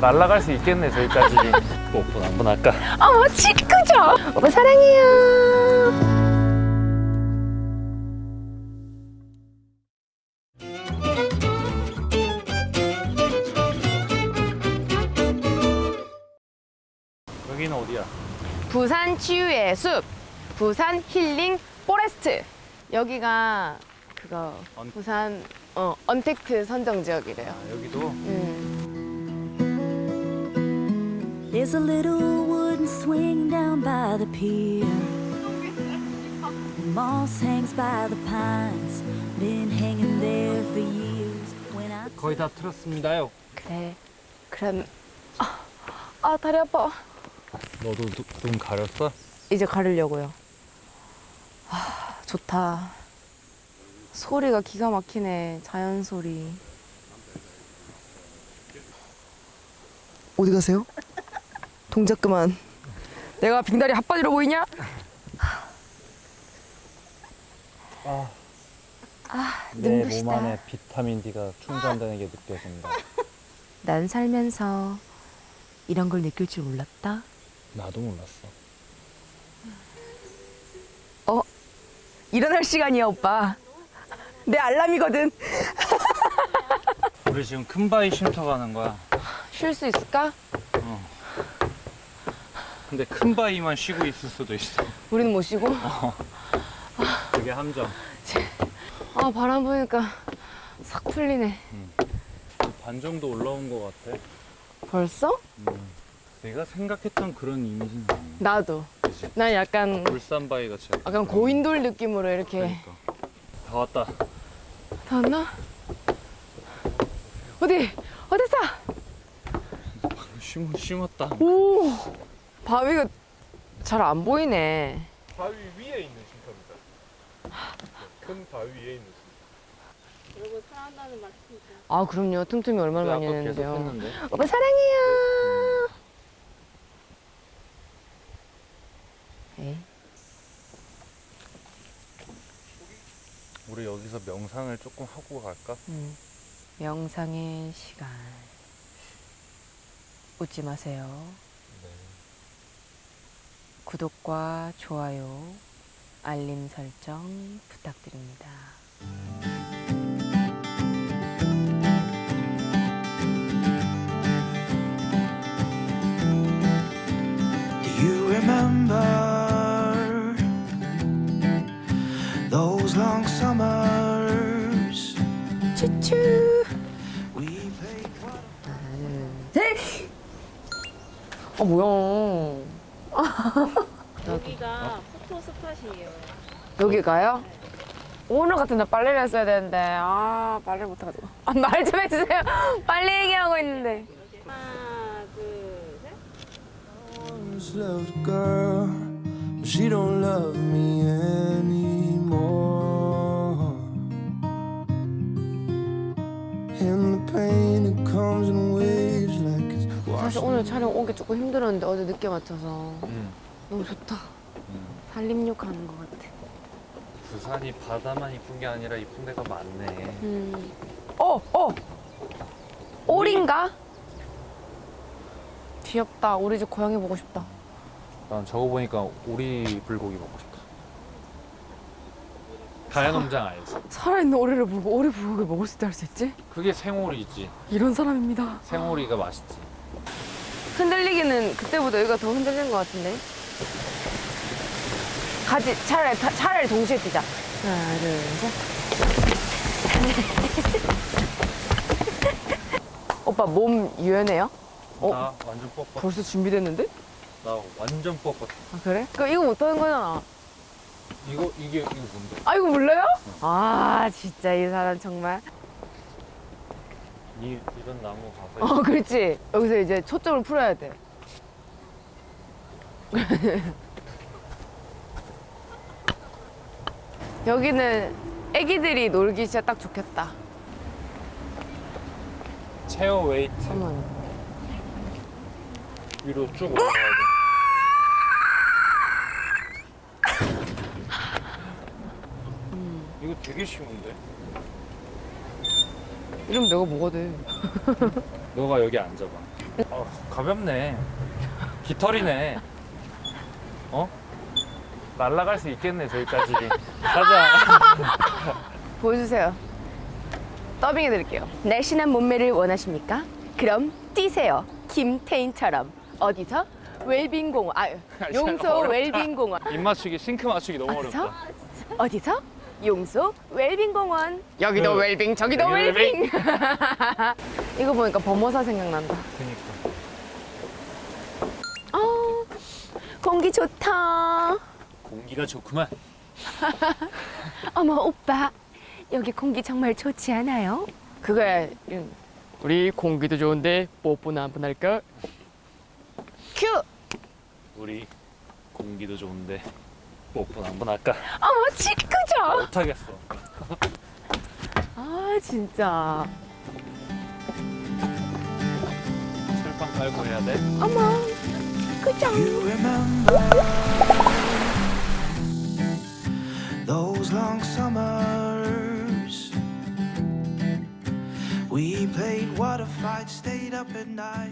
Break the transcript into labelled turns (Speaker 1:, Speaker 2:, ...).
Speaker 1: 날아갈 수 있겠네 저기까지 또 오픈 한번 할까?
Speaker 2: 어머 치크죠 오빠 사랑해요
Speaker 1: 여기는 어디야?
Speaker 2: 부산 치유의 숲 부산 힐링 포레스트 여기가 그거
Speaker 1: 언-
Speaker 2: 부산 어, 언택트 선정 지역이래요
Speaker 1: 아, 여기도
Speaker 2: 음.
Speaker 3: There's a little wooden swing down by the pier. The moss hangs by the pines, been hanging there for years. When I
Speaker 1: 거의 다 틀었습니다요
Speaker 2: 그래 그럼 아, 아 다리 아파
Speaker 1: 너도 누- 눈 가렸어?
Speaker 2: 이제 가르려고요 아 좋다 소리가 기가 막히네 자연 소리 어디 가세요? 동작 그만. 내가 빙다리 핫바지로 보이냐?
Speaker 1: 아,
Speaker 2: 아
Speaker 1: 내몸
Speaker 2: 눈부시다.
Speaker 1: 안에 비타민 D가 충전되는 게 느껴진다.
Speaker 2: 난 살면서 이런 걸 느낄 줄 몰랐다.
Speaker 1: 나도 몰랐어?
Speaker 2: 일어날 시간이야 오빠. 내 알람이거든.
Speaker 1: 우리 지금 큰 바위 쉼터 가는 거야.
Speaker 2: 쉴 수 있을까?
Speaker 1: 근데 큰 바위만 쉬고 있을 수도 있어.
Speaker 2: 우리는 못 쉬고?
Speaker 1: 그게 함정.
Speaker 2: 아 바람 부니까 싹 풀리네.
Speaker 1: 반 정도 올라온 것 같아.
Speaker 2: 벌써?
Speaker 1: 음. 내가 생각했던 그런 이미지는 아니야.
Speaker 2: 나도.
Speaker 1: 그치?
Speaker 2: 난 약간
Speaker 1: 울산 바위 같이
Speaker 2: 약간 고인돌 느낌으로 이렇게.
Speaker 1: 그러니까. 다 왔다.
Speaker 2: 다 왔나? 어디? 어딨어?
Speaker 1: 심, 심었다.
Speaker 2: 오 바위가 잘 안 보이네.
Speaker 4: 바위 위에 있는 쉼터입니다. 큰 바위 위에 있는 쉼터.
Speaker 2: 아 그럼요. 틈틈이 얼마나 많이 했는데요.
Speaker 1: 했는데.
Speaker 2: 오빠 사랑해요. 에이,
Speaker 1: 우리 여기서 명상을 조금 하고 갈까?
Speaker 2: 음, 명상의 시간. 웃지 마세요 구독과 좋아요 알림 설정 부탁드립니다
Speaker 5: Do you remember those long summers?
Speaker 2: 추추
Speaker 5: We played
Speaker 2: 아 뭐야
Speaker 6: 여기가 포토 스팟이에요.
Speaker 2: 여기가요? 오늘 같은 날 빨래를 했어야 되는데 아 빨래를 못해가지고 아, 말 좀 해주세요 빨리 얘기하고 있는데
Speaker 6: 하나, 둘, 셋.
Speaker 2: 오늘 촬영 오기 조금 힘들었는데 어제 늦게 맞춰서
Speaker 1: 응
Speaker 2: 너무 좋다 살림욕 하는 것 같아
Speaker 1: 부산이 바다만 이쁜 게 아니라 이쁜 데가 많네
Speaker 2: 음. 어! 어! 오리인가? 귀엽다 우리 집 고양이 보고 싶다
Speaker 1: 난 저거 보니까 오리 불고기 먹고 싶다 가야농장 알지?
Speaker 2: 살아있는 오리를 보고 오리 불고기 먹을 수 있다 할 수 있지?
Speaker 1: 그게 생오리지
Speaker 2: 이런 사람입니다
Speaker 1: 생오리가 맛있지
Speaker 2: 흔들리기는 그때보다 여기가 더 흔들리는 것 같은데 같이 차라리 타- 차라리 동시에 뛰자 하나 둘셋 오빠 몸 유연해요? 어?
Speaker 1: 나 완전 뻣뻣
Speaker 2: 벌써 준비됐는데?
Speaker 1: 나 완전 뻣뻣
Speaker 2: 아 그래? 그 이거 못하는 거잖아
Speaker 1: 이거 이게 이거 뭔데?
Speaker 2: 아 이거 몰라요? 아 진짜 이 사람 정말
Speaker 1: 이 이런 나무 가서
Speaker 2: 어 그렇지. 여기서 이제 초점을 풀어야 돼. 여기는 애기들이 놀기 진짜 딱 좋겠다.
Speaker 1: 체어 웨이트
Speaker 2: 어머
Speaker 1: 위로 쭉 올라가야 돼. 이거 되게 쉬운데?
Speaker 2: 이러면 내가 뭐가 돼
Speaker 1: 너가 여기 앉아봐. 어, 가볍네. 깃털이네. 어? 날라갈 수 있겠네 저기까지. 가자.
Speaker 2: 보여주세요. 더빙 해드릴게요. 날씬한 몸매를 원하십니까? 그럼 뛰세요. 김태인처럼. 어디서? 웰빙공원. 아, 용소
Speaker 1: 어렵다.
Speaker 2: 웰빙공원.
Speaker 1: 입 맞추기 싱크 맞추기 너무
Speaker 2: 어디서?
Speaker 1: 어렵다.
Speaker 2: 어디서? 용소 웰빙공원. 여기도
Speaker 1: 그,
Speaker 2: 웰빙, 저기도
Speaker 1: 여기
Speaker 2: 웰빙. 이거 보니까 범어사 생각난다.
Speaker 1: 그니까.
Speaker 2: 어, 공기 좋다.
Speaker 1: 공기가 좋구만.
Speaker 2: 어머 오빠, 여기 공기 정말 좋지 않아요? 그거야. 우리 공기도 좋은데 뽀뽀나 한번 할까? 큐.
Speaker 1: 우리 공기도 좋은데 뽀뽀 한번 할까?
Speaker 2: 어머 치크죠.
Speaker 1: 못하겠어.
Speaker 2: 아 진짜.
Speaker 1: 철판 깔고 해야 돼.
Speaker 2: 어머 그죠.
Speaker 5: Those long summers we played water fights, stayed up at night.